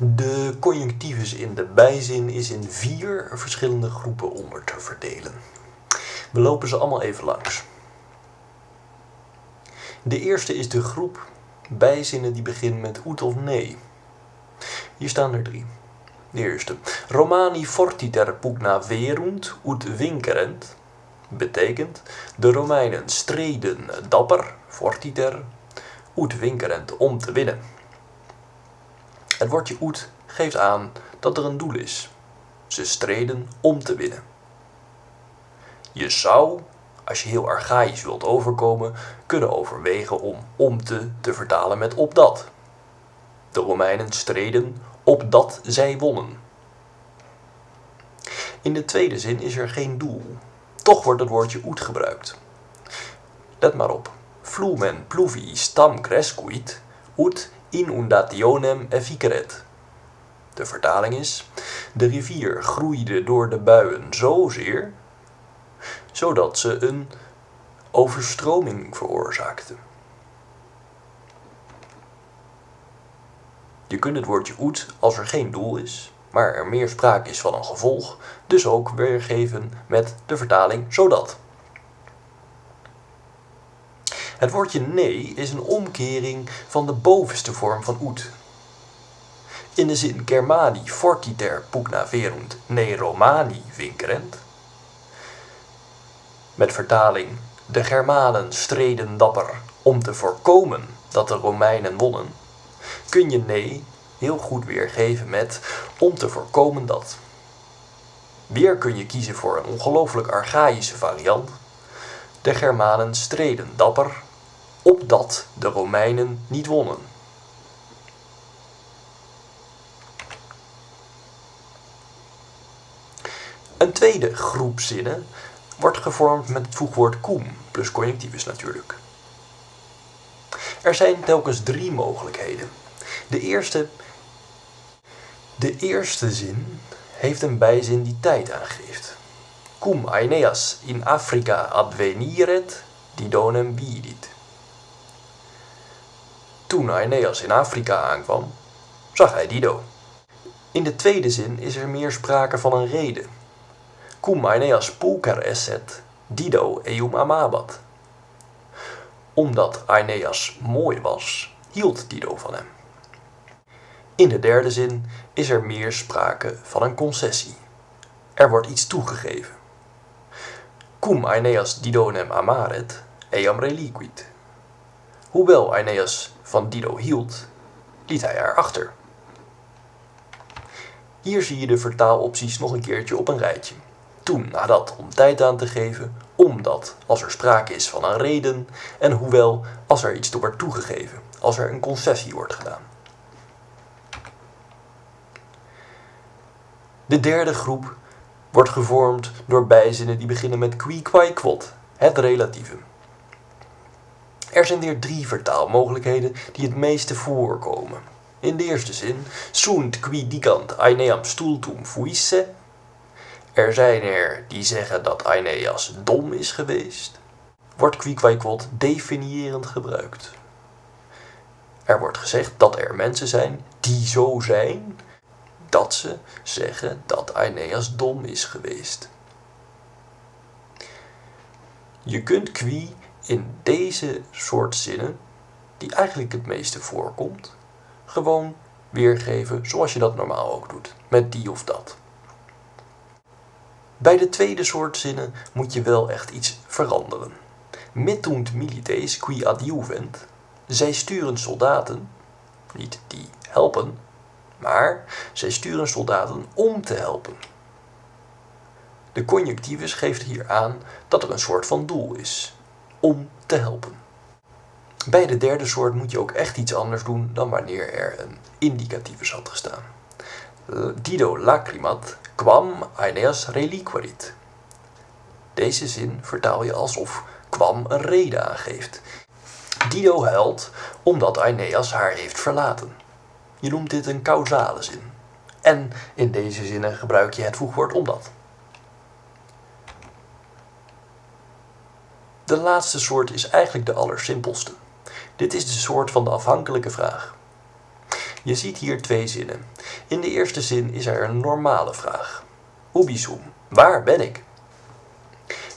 De conjunctivus in de bijzin is in vier verschillende groepen onder te verdelen. We lopen ze allemaal even langs. De eerste is de groep bijzinnen die beginnen met oet of nee. Hier staan er drie. De eerste. Romani fortiter pugna verunt ut vincerent. Betekent, de Romeinen streden dapper, fortiter, ut vincerent, om te winnen. Het woordje oet geeft aan dat er een doel is. Ze streden om te winnen. Je zou, als je heel archaïs wilt overkomen, kunnen overwegen om om te te vertalen met opdat. De Romeinen streden opdat zij wonnen. In de tweede zin is er geen doel. Toch wordt het woordje oet gebruikt. Let maar op. Flumen pluvi stam crescuit, ut inundationem efficeret. De vertaling is: De rivier groeide door de buien zozeer, zodat ze een overstroming veroorzaakte. Je kunt het woordje oet, als er geen doel is, maar er meer sprake is van een gevolg, dus ook weergeven met de vertaling zodat. Het woordje nee is een omkering van de bovenste vorm van oet. In de zin Germani fortiter pugna verunt ne Romani vincerent. Met vertaling de Germanen streden dapper om te voorkomen dat de Romeinen wonnen, kun je nee heel goed weergeven met om te voorkomen dat. Weer kun je kiezen voor een ongelooflijk archaïsche variant. De Germanen streden dapper opdat de Romeinen niet wonnen. Een tweede groep zinnen wordt gevormd met het voegwoord cum, plus conjunctivus natuurlijk. Er zijn telkens drie mogelijkheden. De eerste, de eerste zin heeft een bijzin die tijd aangeeft. Cum Aeneas in Africa adveniret, didonem vidit. Toen Aeneas in Afrika aankwam, zag hij Dido. In de tweede zin is er meer sprake van een reden. Cum Aeneas pulcher esset, Dido eum amabat. Omdat Aeneas mooi was, hield Dido van hem. In de derde zin is er meer sprake van een concessie. Er wordt iets toegegeven. Cum Aeneas Didonem amaret, eam reliquit. Hoewel Aeneas van Dido hield, liet hij haar achter. Hier zie je de vertaalopties nog een keertje op een rijtje. Toen, nadat, om tijd aan te geven, omdat, als er sprake is van een reden, en hoewel, als er iets toe wordt toegegeven, als er een concessie wordt gedaan. De derde groep wordt gevormd door bijzinnen die beginnen met qui, quod, het relatieve. Er zijn weer drie vertaalmogelijkheden die het meeste voorkomen. In de eerste zin, sunt qui dicant Aeneam stultum fuisse. Er zijn er die zeggen dat Aeneas dom is geweest. Wordt qui quai quod definiërend gebruikt. Er wordt gezegd dat er mensen zijn die zo zijn dat ze zeggen dat Aeneas dom is geweest. Je kunt qui in deze soort zinnen, die eigenlijk het meeste voorkomt, gewoon weergeven zoals je dat normaal ook doet, met die of dat. Bij de tweede soort zinnen moet je wel echt iets veranderen. Mittunt milites qui adjuvent, zij sturen soldaten, niet die helpen, maar zij sturen soldaten om te helpen. De conjunctivus geeft hier aan dat er een soort van doel is om te helpen. Bij de derde soort moet je ook echt iets anders doen dan wanneer er een indicativus had gestaan. Dido lacrimat quam Aeneas reliquerit. Deze zin vertaal je alsof kwam een reden aangeeft. Dido huilt omdat Aeneas haar heeft verlaten. Je noemt dit een causale zin. En in deze zinnen gebruik je het voegwoord omdat. De laatste soort is eigenlijk de allersimpelste. Dit is de soort van de afhankelijke vraag. Je ziet hier twee zinnen. In de eerste zin is er een normale vraag. Ubisum, waar ben ik?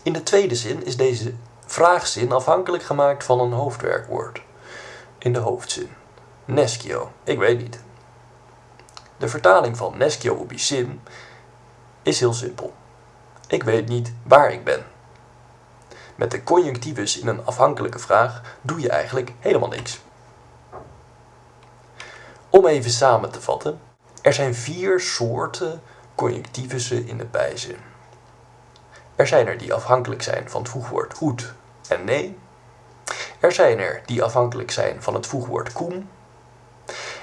In de tweede zin is deze vraagzin afhankelijk gemaakt van een hoofdwerkwoord. In de hoofdzin. Neschio, ik weet niet. De vertaling van neschio ubisim is heel simpel. Ik weet niet waar ik ben. Met de conjunctivus in een afhankelijke vraag doe je eigenlijk helemaal niks. Om even samen te vatten, er zijn vier soorten conjunctivussen in de bijzin. Er zijn er die afhankelijk zijn van het voegwoord goed en nee. Er zijn er die afhankelijk zijn van het voegwoord cum.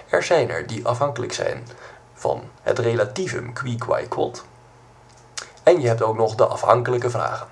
Er zijn er die afhankelijk zijn van het relativum qui quod. En je hebt ook nog de afhankelijke vragen.